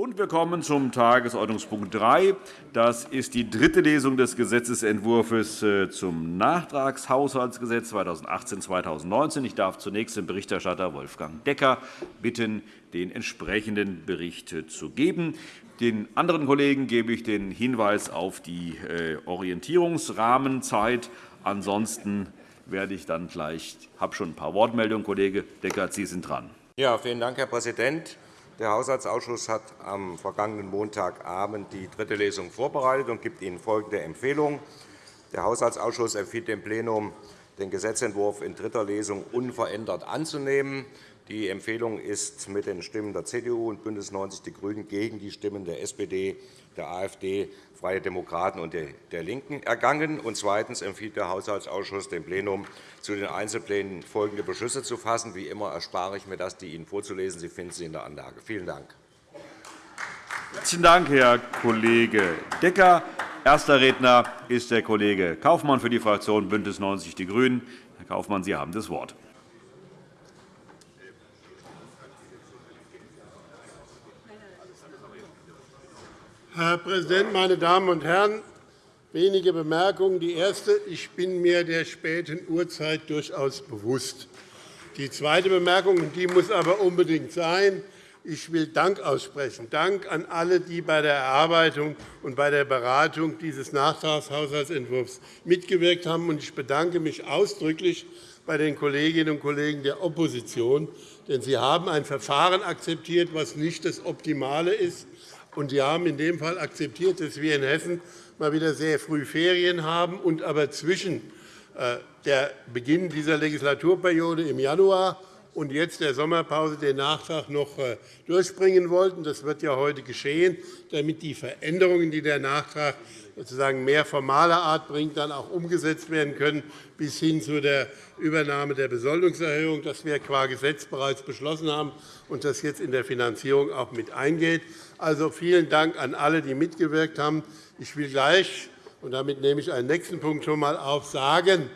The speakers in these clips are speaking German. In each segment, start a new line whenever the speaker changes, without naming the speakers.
Und wir kommen zum Tagesordnungspunkt 3. Das ist die dritte Lesung des Gesetzentwurfs äh, zum Nachtragshaushaltsgesetz 2018-2019. Ich darf zunächst den Berichterstatter Wolfgang Decker bitten, den entsprechenden Bericht zu geben. Den anderen Kollegen gebe ich den Hinweis auf die äh, Orientierungsrahmenzeit. Ansonsten werde ich dann gleich, ich habe schon ein paar Wortmeldungen, Kollege Decker, Sie sind dran.
Ja, vielen Dank, Herr Präsident. Der Haushaltsausschuss hat am vergangenen Montagabend die dritte Lesung vorbereitet und gibt Ihnen folgende Empfehlung. Der Haushaltsausschuss empfiehlt dem Plenum, den Gesetzentwurf in dritter Lesung unverändert anzunehmen. Die Empfehlung ist mit den Stimmen der CDU und BÜNDNIS 90 die GRÜNEN gegen die Stimmen der SPD, der AfD, Freie Demokraten und der LINKEN ergangen. Und zweitens empfiehlt der Haushaltsausschuss dem Plenum, zu den Einzelplänen folgende Beschlüsse zu fassen. Wie immer erspare ich mir das, die Ihnen vorzulesen. Sie finden sie in der Anlage. Vielen Dank.
Herzlichen Dank, Herr Kollege Decker. Erster Redner ist der Kollege Kaufmann für die Fraktion BÜNDNIS 90 die GRÜNEN. Herr Kaufmann, Sie haben das Wort.
Herr Präsident, meine Damen und Herren! Wenige Bemerkungen. Die erste. Ich bin mir der späten Uhrzeit durchaus bewusst. Die zweite Bemerkung, die muss aber unbedingt sein. Ich will Dank aussprechen. Dank an alle, die bei der Erarbeitung und bei der Beratung dieses Nachtragshaushaltsentwurfs mitgewirkt haben. Ich bedanke mich ausdrücklich bei den Kolleginnen und Kollegen der Opposition, denn sie haben ein Verfahren akzeptiert, das nicht das Optimale ist. Und Sie haben in dem Fall akzeptiert, dass wir in Hessen mal wieder sehr früh Ferien haben und aber zwischen äh, der Beginn dieser Legislaturperiode im Januar und jetzt der Sommerpause den Nachtrag noch äh, durchbringen wollten. Das wird ja heute geschehen, damit die Veränderungen, die der Nachtrag sozusagen mehr formaler Art bringt, dann auch umgesetzt werden können, bis hin zu der Übernahme der Besoldungserhöhung, das wir qua Gesetz bereits beschlossen haben und das jetzt in der Finanzierung auch mit eingeht. Also vielen Dank an alle, die mitgewirkt haben. Ich will gleich, und damit nehme ich einen nächsten Punkt schon einmal auf, sagen,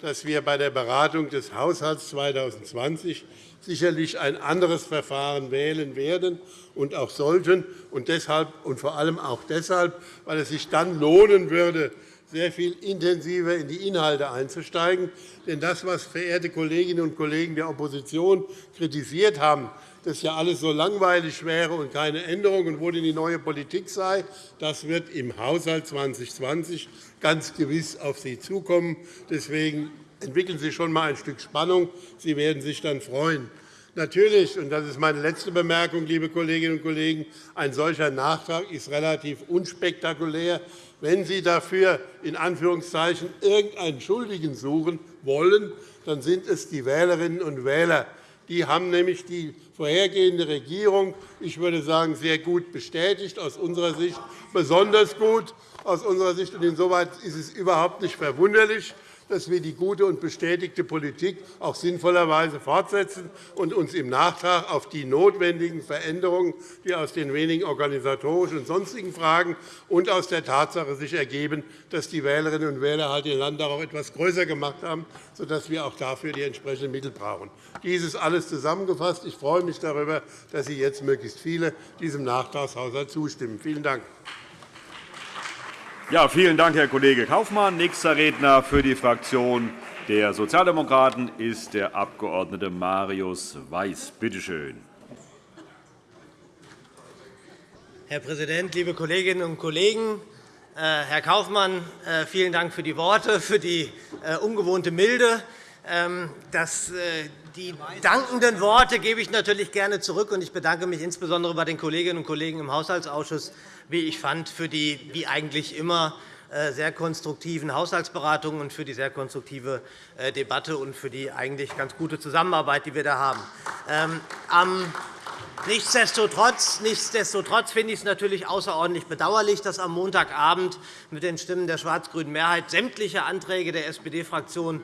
dass wir bei der Beratung des Haushalts 2020 sicherlich ein anderes Verfahren wählen werden und auch sollten, und deshalb und vor allem auch deshalb, weil es sich dann lohnen würde, sehr viel intensiver in die Inhalte einzusteigen. Denn das, was verehrte Kolleginnen und Kollegen der Opposition kritisiert haben, dass ja alles so langweilig wäre und keine Änderung und wo denn die neue Politik sei, das wird im Haushalt 2020 ganz gewiss auf Sie zukommen. Deswegen entwickeln Sie schon einmal ein Stück Spannung. Sie werden sich dann freuen. Natürlich, und das ist meine letzte Bemerkung, liebe Kolleginnen und Kollegen, ein solcher Nachtrag ist relativ unspektakulär. Wenn Sie dafür in Anführungszeichen irgendeinen Schuldigen suchen wollen, dann sind es die Wählerinnen und Wähler. Die haben nämlich die vorhergehende Regierung, ich würde sagen, sehr gut bestätigt, aus unserer Sicht besonders gut. Aus unserer Sicht. Insoweit ist es überhaupt nicht verwunderlich, dass wir die gute und bestätigte Politik auch sinnvollerweise fortsetzen und uns im Nachtrag auf die notwendigen Veränderungen, die aus den wenigen organisatorischen und sonstigen Fragen und aus der Tatsache sich ergeben, dass die Wählerinnen und Wähler halt ihr Land auch etwas größer gemacht haben, sodass wir auch dafür die entsprechenden Mittel brauchen. Dies ist alles zusammengefasst. Ich freue mich darüber, dass Sie jetzt möglichst viele diesem Nachtragshaushalt zustimmen. Vielen Dank.
Ja, vielen Dank, Herr Kollege Kaufmann. Nächster Redner für die Fraktion der Sozialdemokraten ist der Abg. Marius Weiß. Bitte schön.
Herr Präsident, liebe Kolleginnen und Kollegen! Äh, Herr Kaufmann, äh, vielen Dank für die Worte, für die äh, ungewohnte Milde. Ähm, die dankenden Worte gebe ich natürlich gerne zurück. Ich bedanke mich insbesondere bei den Kolleginnen und Kollegen im Haushaltsausschuss wie ich fand, für die wie eigentlich immer äh, sehr konstruktiven Haushaltsberatungen und für die sehr konstruktive äh, Debatte und für die eigentlich ganz gute Zusammenarbeit, die wir da haben. Ähm, nichtsdestotrotz, nichtsdestotrotz finde ich es natürlich außerordentlich bedauerlich, dass am Montagabend mit den Stimmen der schwarz-grünen Mehrheit sämtliche Anträge der SPD-Fraktion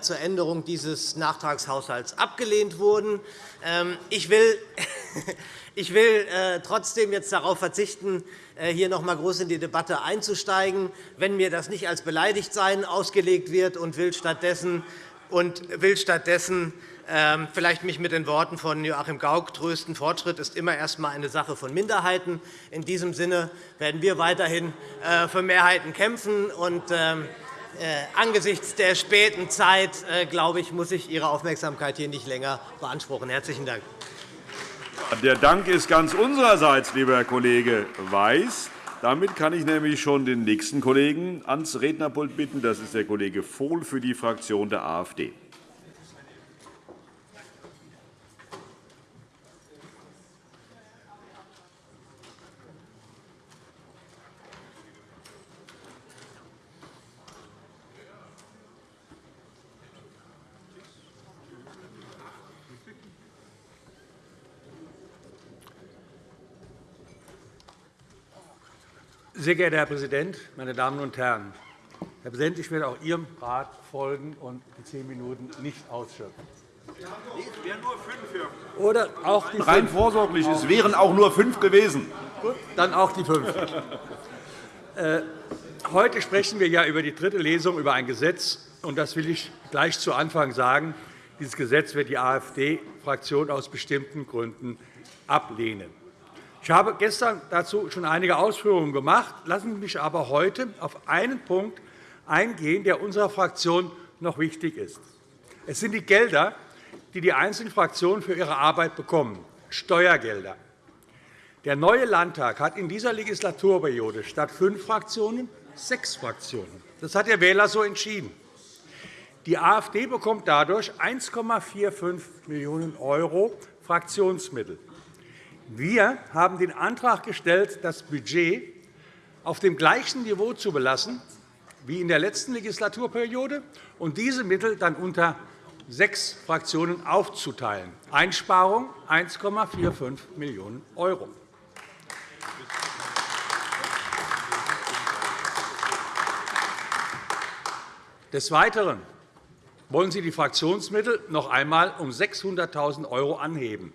zur Änderung dieses Nachtragshaushalts abgelehnt wurden. Ähm, ich will äh, trotzdem jetzt darauf verzichten, äh, hier noch einmal groß in die Debatte einzusteigen, wenn mir das nicht als Beleidigtsein ausgelegt wird, und will stattdessen, und will stattdessen ähm, vielleicht mich mit den Worten von Joachim Gauck trösten. Fortschritt ist immer erst einmal eine Sache von Minderheiten. In diesem Sinne werden wir weiterhin äh, für Mehrheiten kämpfen. Und ähm, äh, angesichts der späten Zeit, äh, glaube ich, muss ich Ihre Aufmerksamkeit hier nicht länger beanspruchen. – Herzlichen Dank.
Der Dank ist ganz unsererseits, lieber Herr Kollege Weiß. Damit kann ich nämlich schon den nächsten Kollegen ans Rednerpult bitten. Das ist der Kollege Vohl für die Fraktion der AfD.
Sehr geehrter Herr Präsident, meine Damen und Herren! Herr Präsident, ich werde auch Ihrem Rat folgen und die zehn Minuten nicht ausschöpfen. Es wären nur fünf. Oder auch die
Rein vorsorglich, es wären auch nur fünf gewesen.
Gut, dann auch die fünf. Äh, heute sprechen wir ja über die dritte Lesung über ein Gesetz. und Das will ich gleich zu Anfang sagen. Dieses Gesetz wird die AfD-Fraktion aus bestimmten Gründen ablehnen. Ich habe gestern dazu schon einige Ausführungen gemacht. Lassen Sie mich aber heute auf einen Punkt eingehen, der unserer Fraktion noch wichtig ist. Es sind die Gelder, die die einzelnen Fraktionen für ihre Arbeit bekommen, Steuergelder. Der neue Landtag hat in dieser Legislaturperiode statt fünf Fraktionen sechs Fraktionen. Das hat der Wähler so entschieden. Die AfD bekommt dadurch 1,45 Millionen € Fraktionsmittel. Wir haben den Antrag gestellt, das Budget auf dem gleichen Niveau zu belassen wie in der letzten Legislaturperiode und diese Mittel dann unter sechs Fraktionen aufzuteilen. Einsparung 1,45 Millionen €. Des Weiteren wollen Sie die Fraktionsmittel noch einmal um 600.000 € anheben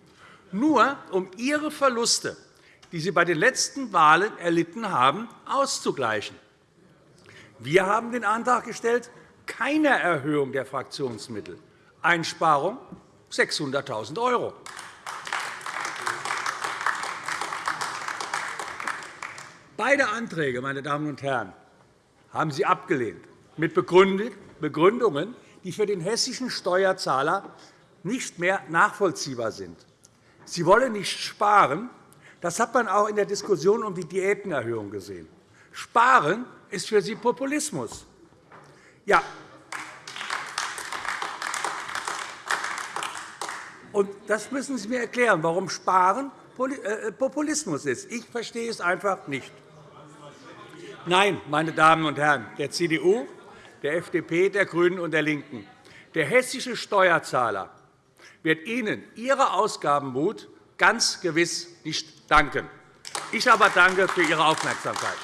nur um ihre Verluste, die sie bei den letzten Wahlen erlitten haben, auszugleichen. Wir haben den Antrag gestellt, keine Erhöhung der Fraktionsmittel, Einsparung 600.000 €. Beide Anträge, meine Damen und Herren, haben Sie abgelehnt, mit Begründungen, die für den hessischen Steuerzahler nicht mehr nachvollziehbar sind. Sie wollen nicht sparen. Das hat man auch in der Diskussion um die Diätenerhöhung gesehen. Sparen ist für Sie Populismus. Ja. Und das müssen Sie mir erklären, warum Sparen äh, Populismus ist. Ich verstehe es einfach nicht. Nein, meine Damen und Herren, der CDU, der FDP, der GRÜNEN und der LINKEN, der hessische Steuerzahler wird Ihnen Ihre Ausgabenmut ganz gewiss nicht danken. Ich aber danke für Ihre Aufmerksamkeit.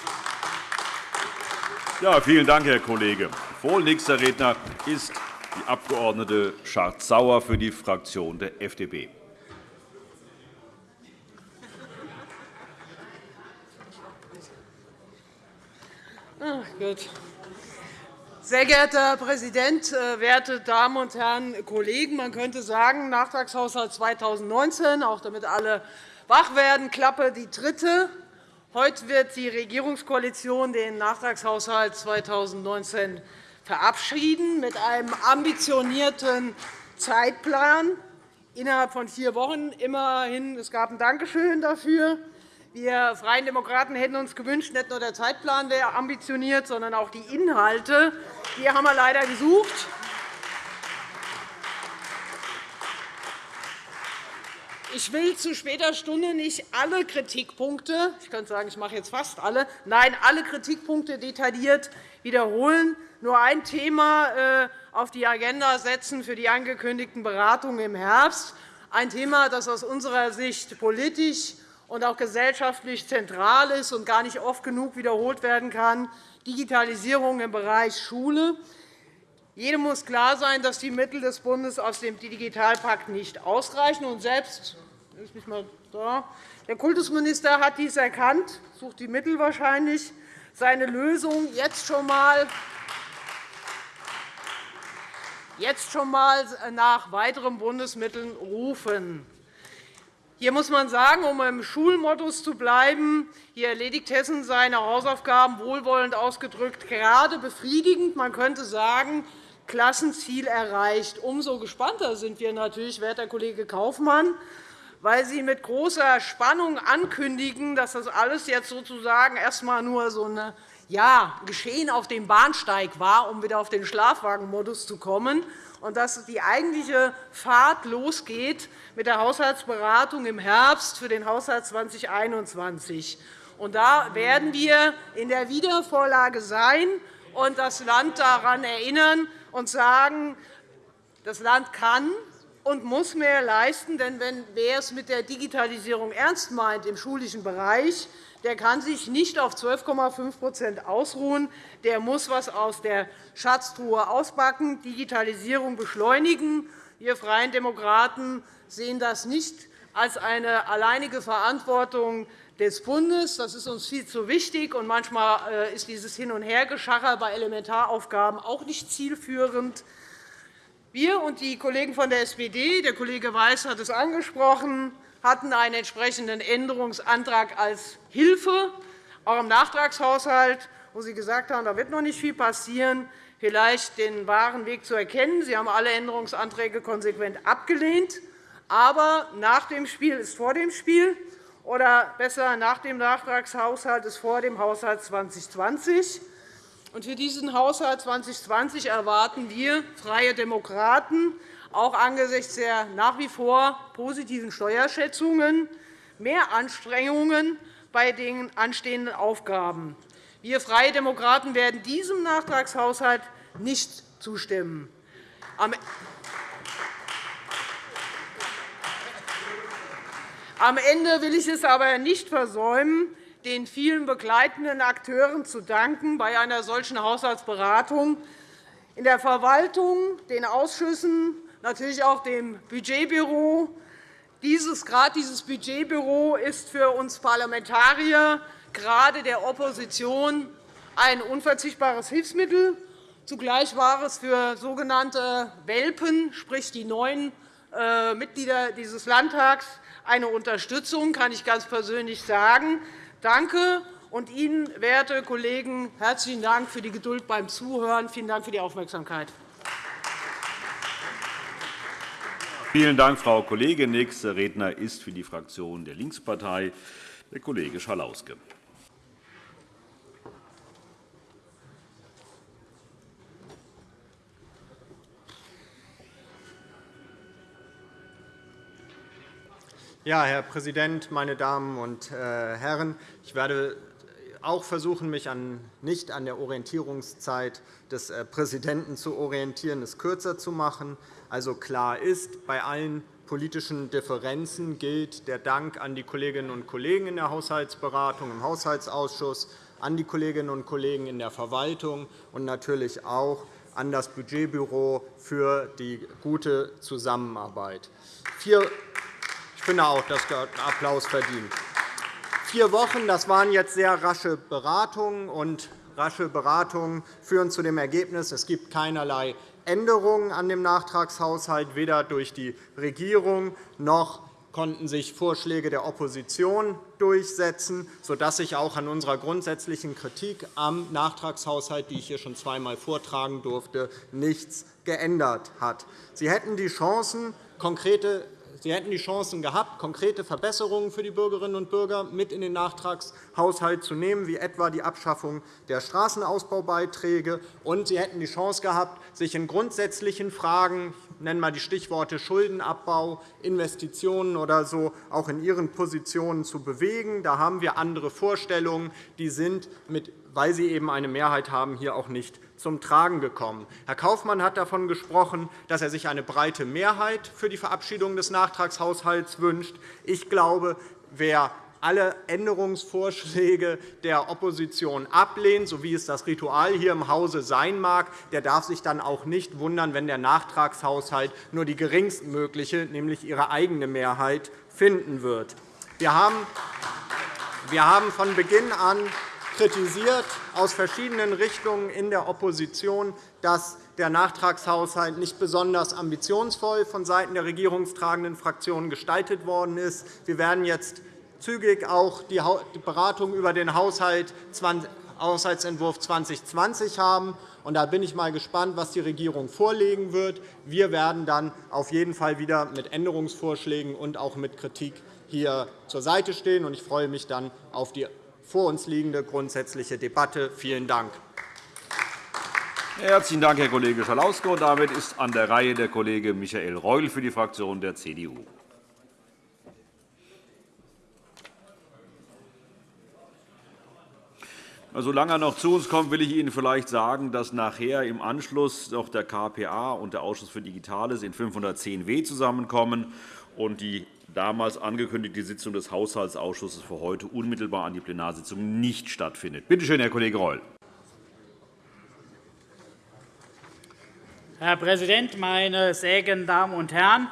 Ja, vielen Dank, Herr Kollege Vohl. Nächster Redner ist die Abg. Schardt-Sauer für die Fraktion der FDP.
Ach, gut. Sehr geehrter Herr Präsident, äh, werte Damen und Herren Kollegen! Man könnte sagen, Nachtragshaushalt 2019, auch damit alle wach werden, Klappe die dritte. Heute wird die Regierungskoalition den Nachtragshaushalt 2019 verabschieden mit einem ambitionierten Zeitplan innerhalb von vier Wochen. Immerhin, es gab ein Dankeschön dafür. Wir Freien Demokraten hätten uns gewünscht, nicht nur der Zeitplan wäre ambitioniert, sondern auch die Inhalte. Die haben wir leider gesucht. Ich will zu später Stunde nicht alle Kritikpunkte, ich könnte sagen, ich mache jetzt fast alle, nein, alle Kritikpunkte detailliert wiederholen, nur ein Thema äh, auf die Agenda setzen für die angekündigten Beratungen im Herbst, ein Thema, das aus unserer Sicht politisch und auch gesellschaftlich zentral ist und gar nicht oft genug wiederholt werden kann, Digitalisierung im Bereich Schule. Jedem muss klar sein, dass die Mittel des Bundes aus dem Digitalpakt nicht ausreichen. Und selbst. Der Kultusminister hat dies erkannt, sucht die Mittel wahrscheinlich, seine Lösung jetzt schon einmal jetzt schon einmal nach weiteren Bundesmitteln rufen. Hier muss man sagen, um im Schulmodus zu bleiben, hier erledigt Hessen seine Hausaufgaben wohlwollend ausgedrückt gerade befriedigend. Man könnte sagen, Klassenziel erreicht. Umso gespannter sind wir natürlich, werter Kollege Kaufmann, weil Sie mit großer Spannung ankündigen, dass das alles jetzt sozusagen erst einmal nur so ein ja, Geschehen auf dem Bahnsteig war, um wieder auf den Schlafwagenmodus zu kommen und dass die eigentliche Fahrt losgeht mit der Haushaltsberatung im Herbst für den Haushalt 2021. Und da werden wir in der Wiedervorlage sein und das Land daran erinnern und sagen, das Land kann und muss mehr leisten. Denn wer es mit der Digitalisierung ernst meint im schulischen Bereich, der kann sich nicht auf 12,5% ausruhen. Der muss etwas aus der Schatztruhe auspacken, Digitalisierung beschleunigen. Wir Freien Demokraten sehen das nicht als eine alleinige Verantwortung des Bundes. Das ist uns viel zu wichtig. und Manchmal äh, ist dieses Hin- und Hergeschacher bei Elementaraufgaben auch nicht zielführend. Wir und die Kollegen von der SPD, der Kollege Weiß hat es angesprochen, hatten einen entsprechenden Änderungsantrag als Hilfe, auch im Nachtragshaushalt, wo Sie gesagt haben, da wird noch nicht viel passieren, vielleicht den wahren Weg zu erkennen. Sie haben alle Änderungsanträge konsequent abgelehnt. Aber nach dem Spiel ist vor dem Spiel, oder besser, nach dem Nachtragshaushalt ist vor dem Haushalt 2020. Für diesen Haushalt 2020 erwarten wir Freie Demokraten auch angesichts der nach wie vor positiven Steuerschätzungen mehr Anstrengungen bei den anstehenden Aufgaben. Wir Freie Demokraten werden diesem Nachtragshaushalt nicht zustimmen. Am Ende will ich es aber nicht versäumen, den vielen begleitenden Akteuren zu danken bei einer solchen Haushaltsberatung in der Verwaltung, den Ausschüssen, natürlich auch dem Budgetbüro. Dieses, gerade dieses Budgetbüro ist für uns Parlamentarier, gerade der Opposition, ein unverzichtbares Hilfsmittel. Zugleich war es für sogenannte Welpen, sprich die neuen äh, Mitglieder dieses Landtags, eine Unterstützung, kann ich ganz persönlich sagen. Danke. Und Ihnen, werte Kollegen, herzlichen Dank für die Geduld beim Zuhören. Vielen Dank für die Aufmerksamkeit.
Vielen Dank, Frau Kollegin. Nächster Redner ist für die Fraktion der Linkspartei der Kollege Schalauske.
Ja, Herr Präsident, meine Damen und äh, Herren! Ich werde auch versuchen, mich nicht an der Orientierungszeit des äh, Präsidenten zu orientieren, es kürzer zu machen. Also klar ist, bei allen politischen Differenzen gilt der Dank an die Kolleginnen und Kollegen in der Haushaltsberatung, im Haushaltsausschuss, an die Kolleginnen und Kollegen in der Verwaltung und natürlich auch an das Budgetbüro für die gute Zusammenarbeit. Ich finde auch, dass der Applaus verdient. Vier Wochen das waren jetzt sehr rasche Beratungen, und rasche Beratungen führen zu dem Ergebnis, es gibt keinerlei Änderungen an dem Nachtragshaushalt, weder durch die Regierung noch konnten sich Vorschläge der Opposition durchsetzen, sodass sich auch an unserer grundsätzlichen Kritik am Nachtragshaushalt, die ich hier schon zweimal vortragen durfte, nichts geändert hat. Sie hätten die Chancen, konkrete Sie hätten die Chancen gehabt, konkrete Verbesserungen für die Bürgerinnen und Bürger mit in den Nachtragshaushalt zu nehmen, wie etwa die Abschaffung der Straßenausbaubeiträge. Und Sie hätten die Chance gehabt, sich in grundsätzlichen Fragen nenne einmal die Stichworte Schuldenabbau, Investitionen oder so, auch in Ihren Positionen zu bewegen. Da haben wir andere Vorstellungen. Die sind, weil Sie eben eine Mehrheit haben, hier auch nicht zum Tragen gekommen. Herr Kaufmann hat davon gesprochen, dass er sich eine breite Mehrheit für die Verabschiedung des Nachtragshaushalts wünscht. Ich glaube, wer alle Änderungsvorschläge der Opposition ablehnt, so wie es das Ritual hier im Hause sein mag, der darf sich dann auch nicht wundern, wenn der Nachtragshaushalt nur die geringstmögliche, nämlich ihre eigene Mehrheit, finden wird. Wir haben von Beginn an kritisiert aus verschiedenen Richtungen in der Opposition, dass der Nachtragshaushalt nicht besonders ambitionsvoll vonseiten der regierungstragenden Fraktionen gestaltet worden ist. Wir werden jetzt zügig auch die Beratung über den Haushaltsentwurf 2020 haben. Da bin ich mal gespannt, was die Regierung vorlegen wird. Wir werden dann auf jeden Fall wieder mit Änderungsvorschlägen und auch mit Kritik hier zur Seite stehen. Ich freue mich dann auf die vor uns liegende grundsätzliche Debatte. Vielen Dank.
Herzlichen Dank, Herr Kollege Schalauske. Damit ist an der Reihe der Kollege Michael Reul für die Fraktion der CDU. Solange er noch zu uns kommt, will ich Ihnen vielleicht sagen, dass nachher im Anschluss noch der KPA und der Ausschuss für Digitales in 510w zusammenkommen und die damals angekündigte Sitzung des Haushaltsausschusses für heute unmittelbar an die Plenarsitzung nicht stattfindet. Bitte schön, Herr Kollege Reul.
Herr Präsident, meine sehr geehrten Damen und Herren!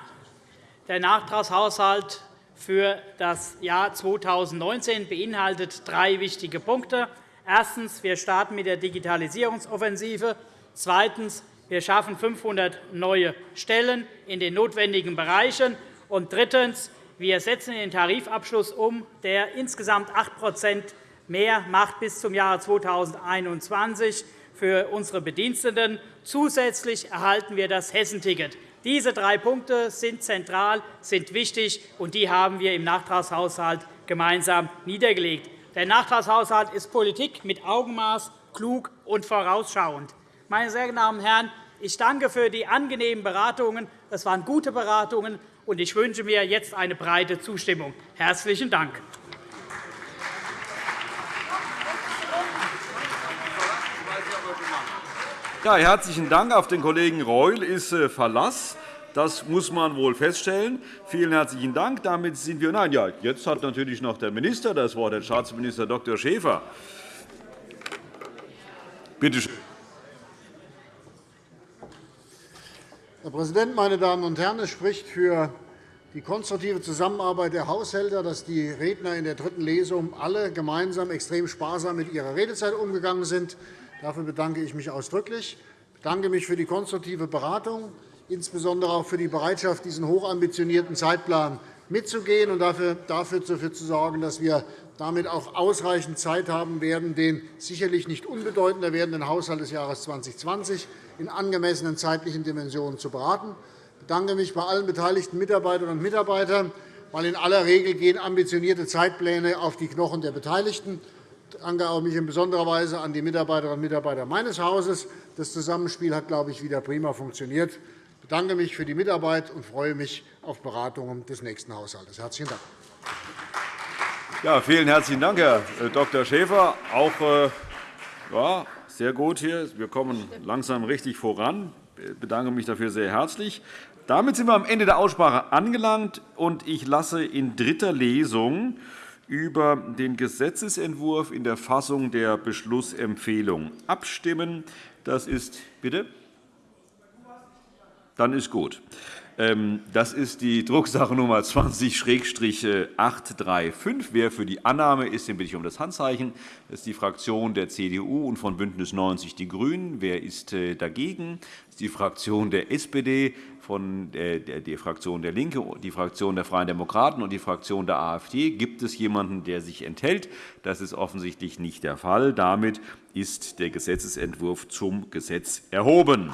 Der Nachtragshaushalt für das Jahr 2019 beinhaltet drei wichtige Punkte. Erstens. Wir starten mit der Digitalisierungsoffensive. Zweitens. Wir schaffen 500 neue Stellen in den notwendigen Bereichen. Und drittens. Wir setzen den Tarifabschluss um, der insgesamt 8% mehr macht bis zum Jahre 2021 für unsere Bediensteten. Zusätzlich erhalten wir das Hessenticket. Diese drei Punkte sind zentral, sind wichtig, und die haben wir im Nachtragshaushalt gemeinsam niedergelegt. Der Nachtragshaushalt ist Politik mit Augenmaß, klug und vorausschauend. Meine sehr geehrten Herren, ich danke für die angenehmen Beratungen. Das waren gute Beratungen, und ich wünsche mir jetzt eine breite Zustimmung. Herzlichen Dank.
Ja, herzlichen Dank. Auf den Kollegen Reul ist äh, Verlass. Das muss man wohl feststellen. Vielen herzlichen Dank. Damit sind wir. Nein, ja, jetzt hat natürlich noch der Minister das Wort, Herr Staatsminister Dr. Schäfer. Bitte schön.
Herr Präsident, meine Damen und Herren! Es spricht für die konstruktive Zusammenarbeit der Haushälter, dass die Redner in der dritten Lesung alle gemeinsam extrem sparsam mit ihrer Redezeit umgegangen sind. Dafür bedanke ich mich ausdrücklich. Ich bedanke mich für die konstruktive Beratung insbesondere auch für die Bereitschaft, diesen hochambitionierten Zeitplan mitzugehen und dafür, zu sorgen, dass wir damit auch ausreichend Zeit haben werden, den sicherlich nicht unbedeutender werdenden Haushalt des Jahres 2020 in angemessenen zeitlichen Dimensionen zu beraten. Ich bedanke mich bei allen beteiligten Mitarbeiterinnen und Mitarbeitern, weil in aller Regel gehen ambitionierte Zeitpläne auf die Knochen der Beteiligten. Ich danke mich in besonderer Weise an die Mitarbeiterinnen und Mitarbeiter meines Hauses. Das Zusammenspiel hat, glaube ich, wieder prima funktioniert bedanke mich für die Mitarbeit und freue mich auf Beratungen des nächsten Haushalts. Herzlichen Dank.
Ja, vielen herzlichen Dank, Herr äh, Dr. Schäfer. Auch äh, ja, sehr gut hier. Wir kommen langsam richtig voran. Ich bedanke mich dafür sehr herzlich. Damit sind wir am Ende der Aussprache angelangt. und Ich lasse in dritter Lesung über den Gesetzentwurf in der Fassung der Beschlussempfehlung abstimmen. Das ist bitte. Dann ist gut. Ähm, das ist die Drucksache Nummer 20-835. Wer für die Annahme ist, den bitte ich um das Handzeichen. Das ist die Fraktion der CDU und von BÜNDNIS 90 die GRÜNEN. Wer ist äh, dagegen? Das ist die Fraktion der SPD, von die Fraktion der LINKE, die Fraktion der Freien Demokraten und die Fraktion der AfD. Gibt es jemanden, der sich enthält? Das ist offensichtlich nicht der Fall. Damit ist der Gesetzentwurf zum Gesetz erhoben.